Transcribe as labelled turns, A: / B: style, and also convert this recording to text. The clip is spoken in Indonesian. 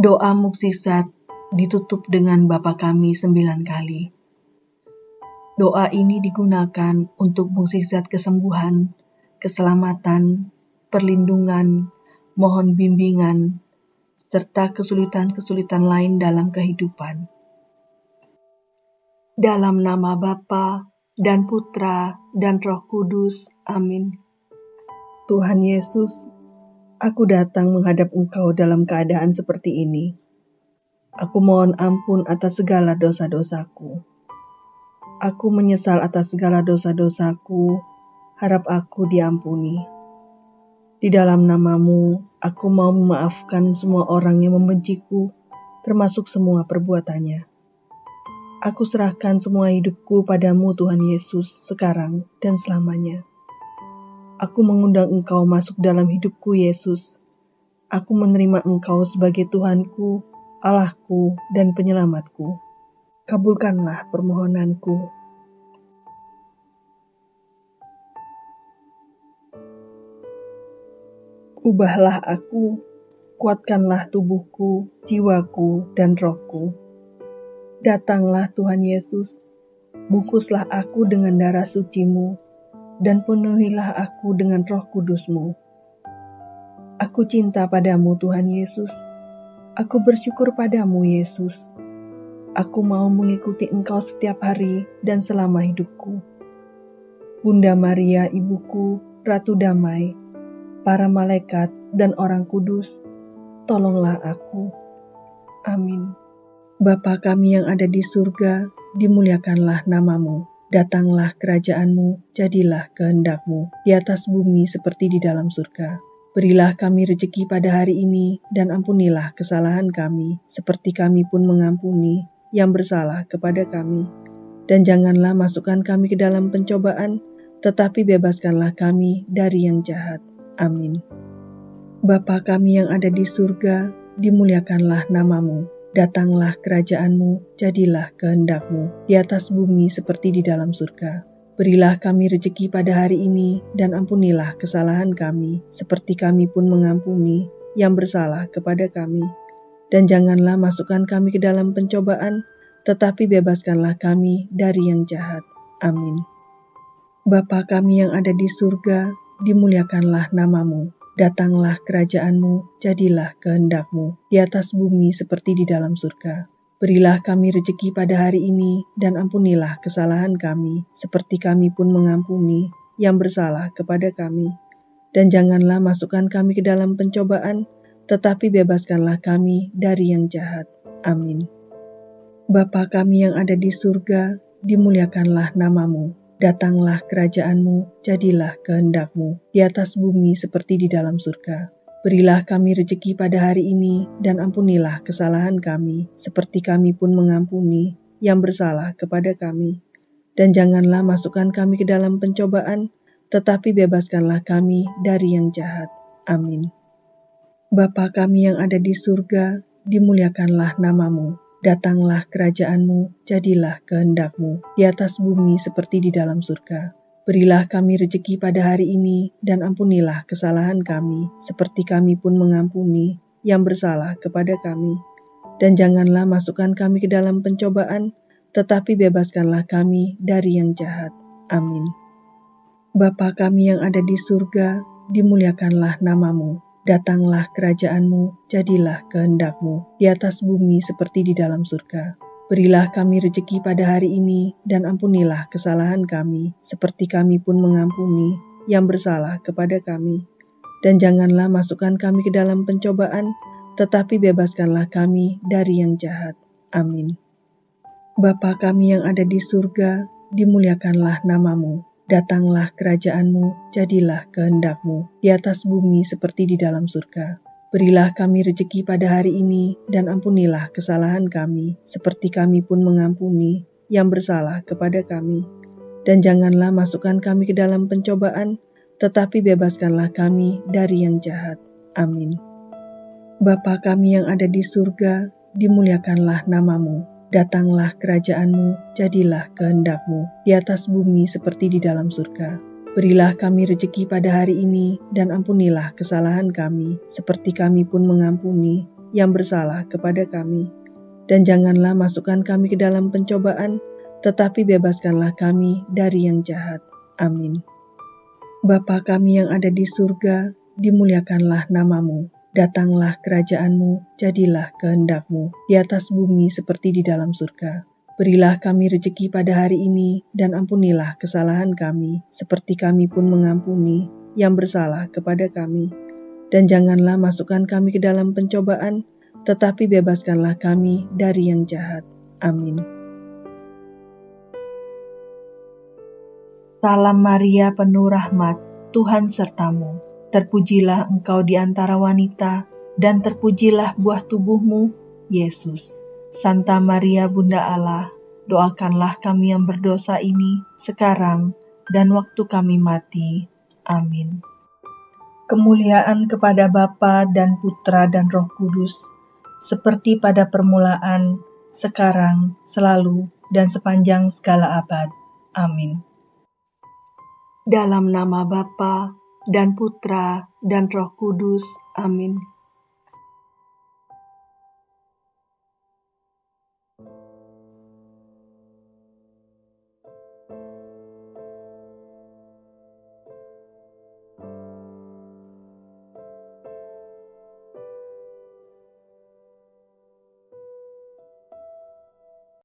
A: Doa mukjizat ditutup dengan Bapa kami sembilan kali. Doa ini digunakan untuk mukjizat kesembuhan, keselamatan, perlindungan, mohon bimbingan, serta kesulitan-kesulitan lain dalam kehidupan. Dalam nama Bapa dan Putra dan Roh Kudus. Amin. Tuhan Yesus, Aku datang menghadap Engkau dalam keadaan seperti ini. Aku mohon ampun atas segala dosa-dosaku. Aku menyesal atas segala dosa-dosaku, harap aku diampuni. Di dalam namamu, aku mau memaafkan semua orang yang membenciku, termasuk semua perbuatannya. Aku serahkan semua hidupku padamu Tuhan Yesus sekarang dan selamanya. Aku mengundang Engkau masuk dalam hidupku, Yesus. Aku menerima Engkau sebagai Tuhanku, Allahku, dan penyelamatku. Kabulkanlah permohonanku. Ubahlah aku, kuatkanlah tubuhku, jiwaku, dan rohku. Datanglah Tuhan Yesus, bungkuslah aku dengan darah sucimu, dan penuhilah aku dengan roh kudusmu. Aku cinta padamu Tuhan Yesus. Aku bersyukur padamu Yesus. Aku mau mengikuti engkau setiap hari dan selama hidupku. Bunda Maria ibuku, Ratu Damai, para malaikat dan orang kudus, tolonglah aku. Amin. Bapa kami yang ada di surga, dimuliakanlah namamu Datanglah kerajaanmu, jadilah kehendakmu, di atas bumi seperti di dalam surga. Berilah kami rejeki pada hari ini, dan ampunilah kesalahan kami, seperti kami pun mengampuni yang bersalah kepada kami. Dan janganlah masukkan kami ke dalam pencobaan, tetapi bebaskanlah kami dari yang jahat. Amin. Bapa kami yang ada di surga, dimuliakanlah namamu Datanglah kerajaanmu, jadilah kehendakmu, di atas bumi seperti di dalam surga. Berilah kami rejeki pada hari ini, dan ampunilah kesalahan kami, seperti kami pun mengampuni yang bersalah kepada kami. Dan janganlah masukkan kami ke dalam pencobaan, tetapi bebaskanlah kami dari yang jahat. Amin. Bapa kami yang ada di surga, dimuliakanlah namamu Datanglah kerajaanmu, jadilah kehendakmu, di atas bumi seperti di dalam surga. Berilah kami rejeki pada hari ini, dan ampunilah kesalahan kami, seperti kami pun mengampuni yang bersalah kepada kami. Dan janganlah masukkan kami ke dalam pencobaan, tetapi bebaskanlah kami dari yang jahat. Amin. Bapa kami yang ada di surga, dimuliakanlah namamu Datanglah kerajaanmu, jadilah kehendakmu, di atas bumi seperti di dalam surga. Berilah kami rejeki pada hari ini, dan ampunilah kesalahan kami, seperti kami pun mengampuni yang bersalah kepada kami. Dan janganlah masukkan kami ke dalam pencobaan, tetapi bebaskanlah kami dari yang jahat. Amin. Bapa kami yang ada di surga, dimuliakanlah namamu Datanglah kerajaanmu, jadilah kehendakmu, di atas bumi seperti di dalam surga. Berilah kami rejeki pada hari ini, dan ampunilah kesalahan kami, seperti kami pun mengampuni yang bersalah kepada kami. Dan janganlah masukkan kami ke dalam pencobaan, tetapi bebaskanlah kami dari yang jahat. Amin. Bapa kami yang ada di surga, dimuliakanlah namamu Datanglah kerajaanmu, jadilah kehendakmu, di atas bumi seperti di dalam surga. Berilah kami rejeki pada hari ini, dan ampunilah kesalahan kami, seperti kami pun mengampuni yang bersalah kepada kami. Dan janganlah masukkan kami ke dalam pencobaan, tetapi bebaskanlah kami dari yang jahat. Amin. Bapa kami yang ada di surga, dimuliakanlah namamu Datanglah kerajaanmu, jadilah kehendakmu, di atas bumi seperti di dalam surga. Berilah kami rejeki pada hari ini, dan ampunilah kesalahan kami, seperti kami pun mengampuni yang bersalah kepada kami. Dan janganlah masukkan kami ke dalam pencobaan, tetapi bebaskanlah kami dari yang jahat. Amin. Bapa kami yang ada di surga, dimuliakanlah namamu Datanglah kerajaanmu, jadilah kehendakmu, di atas bumi seperti di dalam surga. Berilah kami rejeki pada hari ini, dan ampunilah kesalahan kami, seperti kami pun mengampuni yang bersalah kepada kami. Dan janganlah masukkan kami ke dalam pencobaan, tetapi bebaskanlah kami dari yang jahat. Amin. Bapa kami yang ada di surga, dimuliakanlah namamu. Datanglah kerajaanmu, jadilah kehendakmu, di atas bumi seperti di dalam surga. Berilah kami rejeki pada hari ini, dan ampunilah kesalahan kami, seperti kami pun mengampuni yang bersalah kepada kami. Dan janganlah masukkan kami ke dalam pencobaan, tetapi bebaskanlah kami dari yang jahat. Amin.
B: Salam Maria penuh rahmat, Tuhan sertamu. Terpujilah engkau di antara wanita, dan terpujilah buah tubuhmu, Yesus. Santa Maria Bunda Allah, doakanlah kami yang berdosa ini sekarang dan waktu kami mati. Amin.
A: Kemuliaan kepada Bapa dan Putra dan Roh Kudus, seperti pada permulaan, sekarang, selalu, dan sepanjang segala abad. Amin.
B: Dalam nama Bapa dan Putra dan Roh Kudus. Amin.